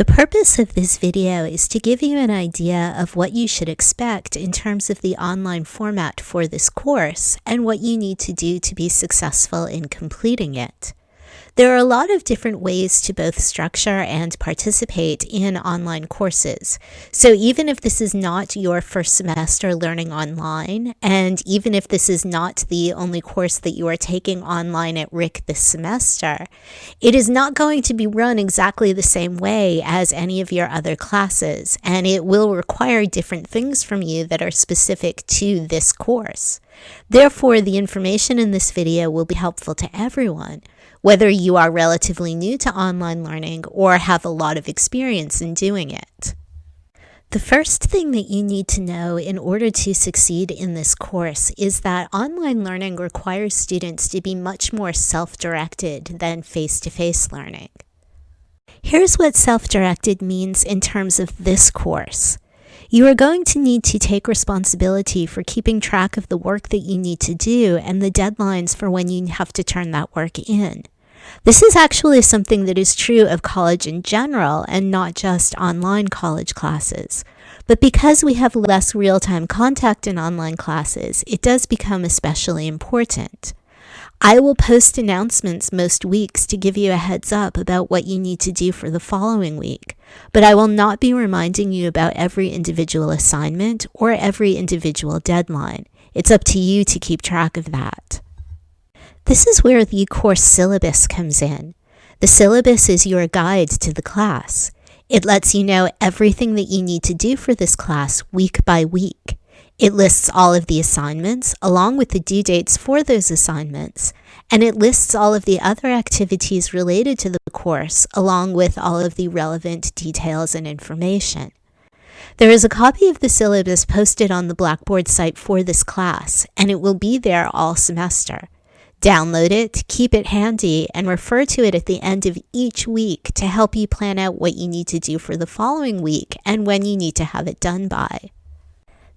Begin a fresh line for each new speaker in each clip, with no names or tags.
The purpose of this video is to give you an idea of what you should expect in terms of the online format for this course and what you need to do to be successful in completing it. There are a lot of different ways to both structure and participate in online courses. So even if this is not your first semester learning online, and even if this is not the only course that you are taking online at RIC this semester, it is not going to be run exactly the same way as any of your other classes, and it will require different things from you that are specific to this course. Therefore, the information in this video will be helpful to everyone, whether you are relatively new to online learning or have a lot of experience in doing it. The first thing that you need to know in order to succeed in this course is that online learning requires students to be much more self-directed than face-to-face learning. Here's what self-directed means in terms of this course. You are going to need to take responsibility for keeping track of the work that you need to do and the deadlines for when you have to turn that work in. This is actually something that is true of college in general and not just online college classes. But because we have less real-time contact in online classes, it does become especially important. I will post announcements most weeks to give you a heads up about what you need to do for the following week, but I will not be reminding you about every individual assignment or every individual deadline. It's up to you to keep track of that. This is where the course syllabus comes in. The syllabus is your guide to the class. It lets you know everything that you need to do for this class week by week. It lists all of the assignments along with the due dates for those assignments, and it lists all of the other activities related to the course along with all of the relevant details and information. There is a copy of the syllabus posted on the Blackboard site for this class, and it will be there all semester. Download it, keep it handy, and refer to it at the end of each week to help you plan out what you need to do for the following week and when you need to have it done by.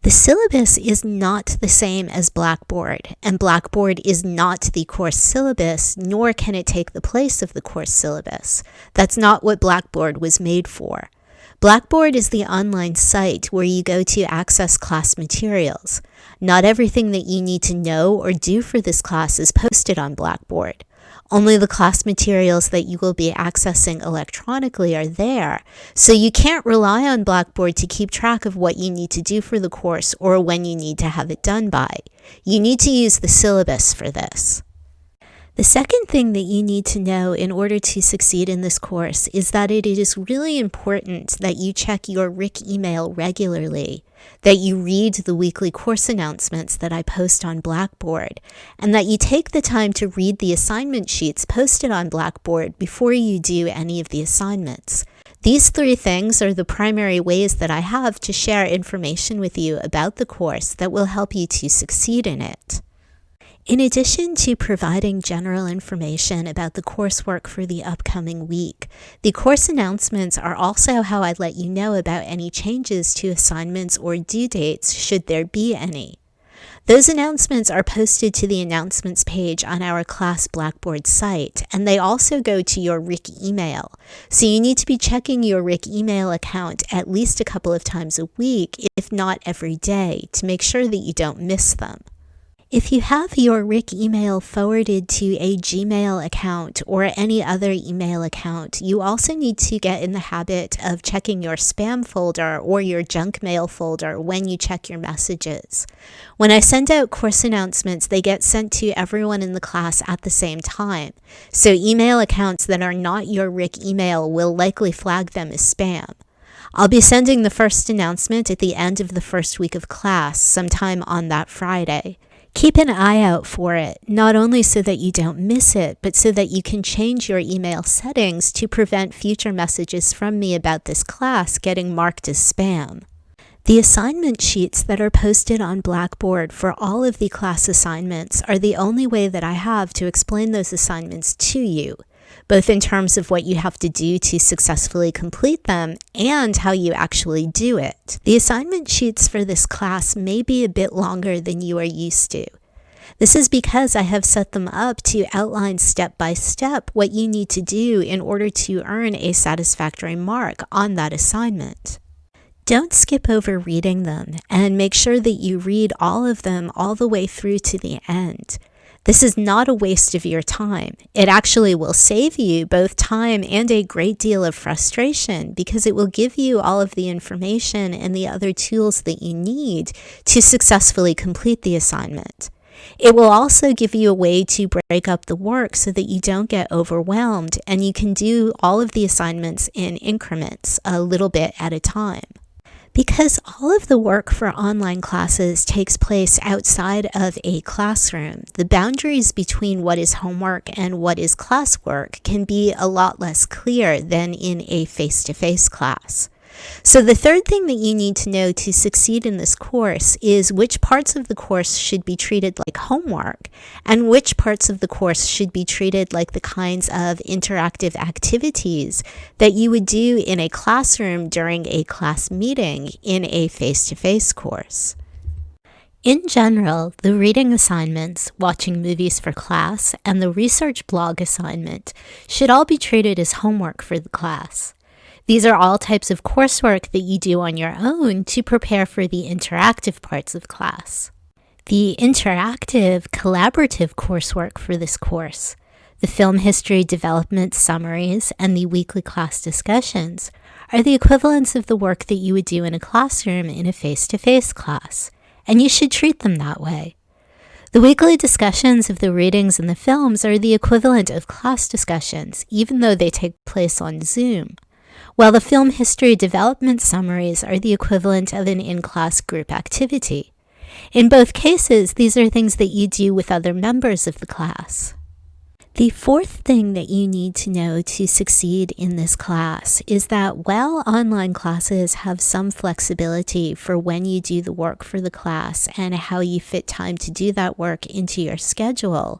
The syllabus is not the same as Blackboard, and Blackboard is not the course syllabus, nor can it take the place of the course syllabus. That's not what Blackboard was made for. Blackboard is the online site where you go to access class materials. Not everything that you need to know or do for this class is posted on Blackboard. Only the class materials that you will be accessing electronically are there, so you can't rely on Blackboard to keep track of what you need to do for the course or when you need to have it done by. You need to use the syllabus for this. The second thing that you need to know in order to succeed in this course is that it is really important that you check your RIC email regularly, that you read the weekly course announcements that I post on Blackboard, and that you take the time to read the assignment sheets posted on Blackboard before you do any of the assignments. These three things are the primary ways that I have to share information with you about the course that will help you to succeed in it. In addition to providing general information about the coursework for the upcoming week, the course announcements are also how I let you know about any changes to assignments or due dates should there be any. Those announcements are posted to the announcements page on our class Blackboard site, and they also go to your RIC email. So you need to be checking your RIC email account at least a couple of times a week, if not every day, to make sure that you don't miss them. If you have your RIC email forwarded to a Gmail account or any other email account, you also need to get in the habit of checking your spam folder or your junk mail folder when you check your messages. When I send out course announcements, they get sent to everyone in the class at the same time. So email accounts that are not your RIC email will likely flag them as spam. I'll be sending the first announcement at the end of the first week of class, sometime on that Friday. Keep an eye out for it, not only so that you don't miss it, but so that you can change your email settings to prevent future messages from me about this class getting marked as spam. The assignment sheets that are posted on Blackboard for all of the class assignments are the only way that I have to explain those assignments to you both in terms of what you have to do to successfully complete them and how you actually do it. The assignment sheets for this class may be a bit longer than you are used to. This is because I have set them up to outline step by step what you need to do in order to earn a satisfactory mark on that assignment. Don't skip over reading them and make sure that you read all of them all the way through to the end. This is not a waste of your time. It actually will save you both time and a great deal of frustration because it will give you all of the information and the other tools that you need to successfully complete the assignment. It will also give you a way to break up the work so that you don't get overwhelmed and you can do all of the assignments in increments a little bit at a time. Because all of the work for online classes takes place outside of a classroom, the boundaries between what is homework and what is classwork can be a lot less clear than in a face-to-face -face class. So the third thing that you need to know to succeed in this course is which parts of the course should be treated like homework and which parts of the course should be treated like the kinds of interactive activities that you would do in a classroom during a class meeting in a face-to-face -face course. In general, the reading assignments, watching movies for class, and the research blog assignment should all be treated as homework for the class. These are all types of coursework that you do on your own to prepare for the interactive parts of class. The interactive, collaborative coursework for this course, the film history development summaries, and the weekly class discussions are the equivalents of the work that you would do in a classroom in a face-to-face -face class, and you should treat them that way. The weekly discussions of the readings and the films are the equivalent of class discussions, even though they take place on Zoom while the film history development summaries are the equivalent of an in-class group activity. In both cases, these are things that you do with other members of the class. The fourth thing that you need to know to succeed in this class is that while online classes have some flexibility for when you do the work for the class and how you fit time to do that work into your schedule,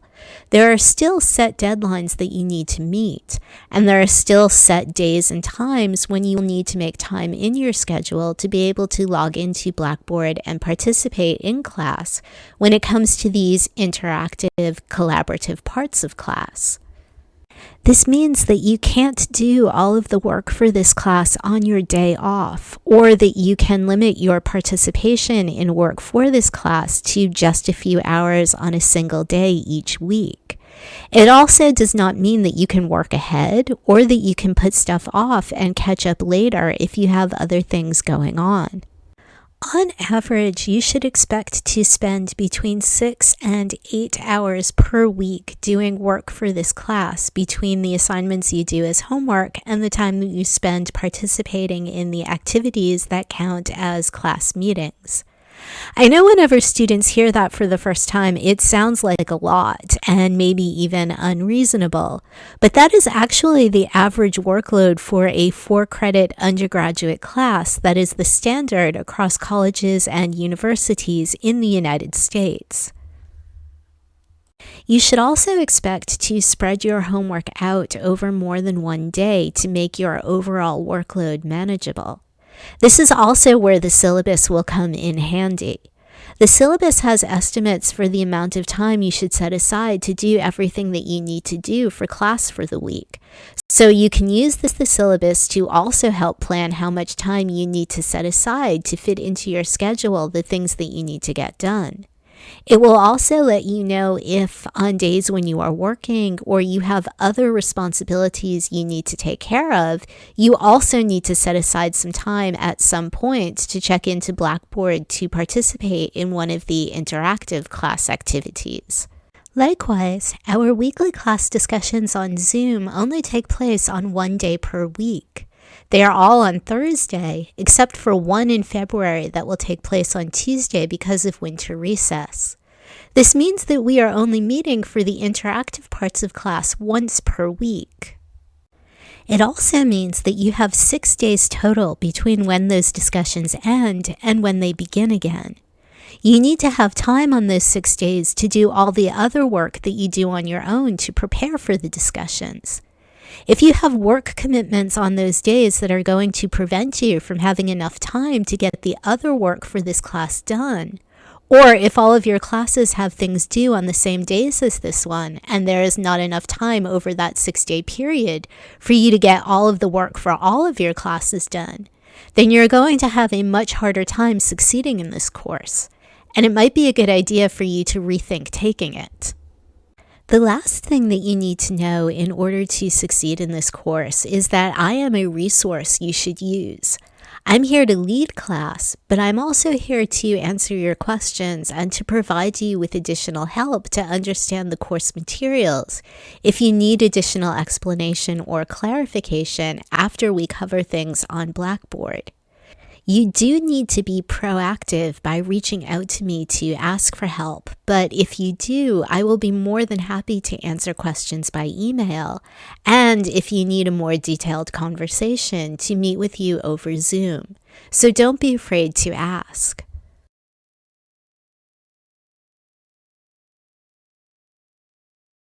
there are still set deadlines that you need to meet, and there are still set days and times when you will need to make time in your schedule to be able to log into Blackboard and participate in class when it comes to these interactive, collaborative parts of class. This means that you can't do all of the work for this class on your day off, or that you can limit your participation in work for this class to just a few hours on a single day each week. It also does not mean that you can work ahead or that you can put stuff off and catch up later if you have other things going on. On average, you should expect to spend between six and eight hours per week doing work for this class between the assignments you do as homework and the time that you spend participating in the activities that count as class meetings. I know whenever students hear that for the first time, it sounds like a lot and maybe even unreasonable, but that is actually the average workload for a four credit undergraduate class that is the standard across colleges and universities in the United States. You should also expect to spread your homework out over more than one day to make your overall workload manageable. This is also where the syllabus will come in handy. The syllabus has estimates for the amount of time you should set aside to do everything that you need to do for class for the week. So you can use this the syllabus to also help plan how much time you need to set aside to fit into your schedule the things that you need to get done. It will also let you know if on days when you are working or you have other responsibilities you need to take care of, you also need to set aside some time at some point to check into Blackboard to participate in one of the interactive class activities. Likewise, our weekly class discussions on Zoom only take place on one day per week. They are all on Thursday, except for one in February that will take place on Tuesday because of winter recess. This means that we are only meeting for the interactive parts of class once per week. It also means that you have six days total between when those discussions end and when they begin again. You need to have time on those six days to do all the other work that you do on your own to prepare for the discussions. If you have work commitments on those days that are going to prevent you from having enough time to get the other work for this class done, Or if all of your classes have things due on the same days as this one, and there is not enough time over that six day period for you to get all of the work for all of your classes done, then you're going to have a much harder time succeeding in this course. And it might be a good idea for you to rethink taking it. The last thing that you need to know in order to succeed in this course is that I am a resource you should use. I'm here to lead class, but I'm also here to answer your questions and to provide you with additional help to understand the course materials if you need additional explanation or clarification after we cover things on Blackboard. You do need to be proactive by reaching out to me to ask for help, but if you do, I will be more than happy to answer questions by email. And if you need a more detailed conversation, to meet with you over Zoom. So don't be afraid to ask.